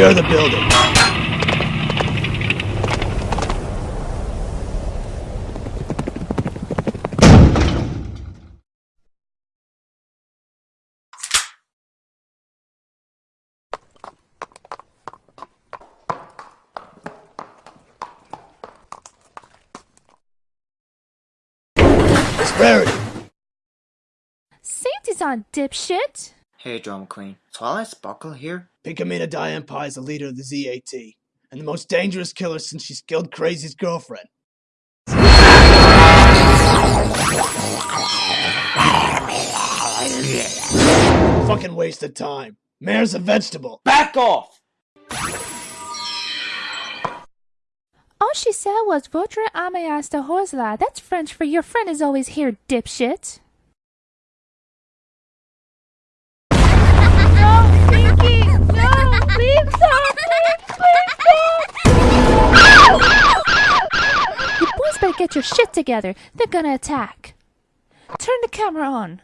Secure the building. It's Rarity. Safety's on, dipshit! Hey, Drama Queen. Twilight Sparkle here? Pinkamena Diane Pie is the leader of the ZAT, and the most dangerous killer since she's killed Crazy's girlfriend. Fucking waste of time. Mare's a vegetable. Back off! All she said was Votre ameas de horsla. That's French for your friend is always here, dipshit. Get your shit together. They're gonna attack. Turn the camera on.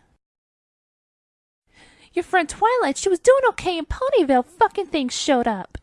Your friend Twilight, she was doing okay in Ponyville. Fucking things showed up.